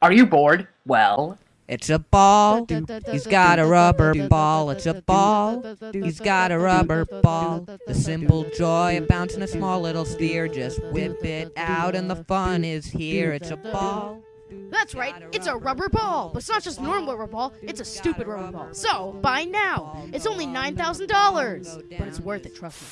Are you bored? Well, It's a ball. He's got a rubber ball. It's a ball. He's got a rubber ball. The simple joy of bouncing a small little sphere. Just whip it out and the fun is here. It's a ball. That's right, it's a rubber ball. But it's not just normal rubber ball, it's a stupid rubber ball. So, buy now. It's only $9,000. But it's worth it, trust me.